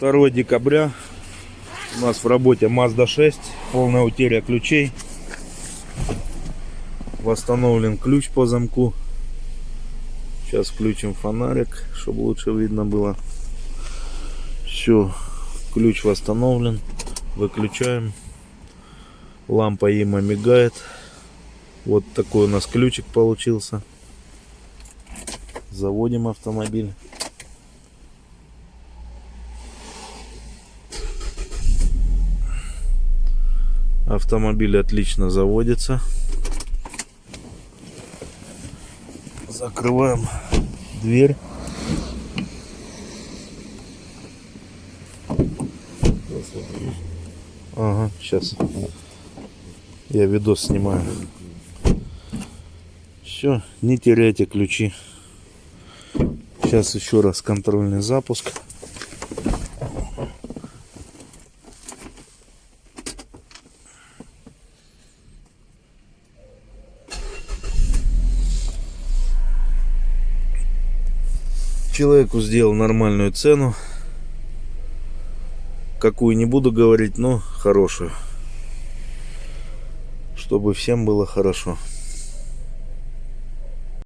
2 декабря. У нас в работе Mazda 6. Полная утеря ключей. Восстановлен ключ по замку. Сейчас включим фонарик, чтобы лучше видно было. Все, ключ восстановлен. Выключаем. Лампа има мигает. Вот такой у нас ключик получился. Заводим автомобиль. Автомобиль отлично заводится. Закрываем дверь. Ага, сейчас. Я видос снимаю. Все, не теряйте ключи. Сейчас еще раз контрольный запуск. Человеку сделал нормальную цену. Какую не буду говорить, но хорошую. Чтобы всем было хорошо.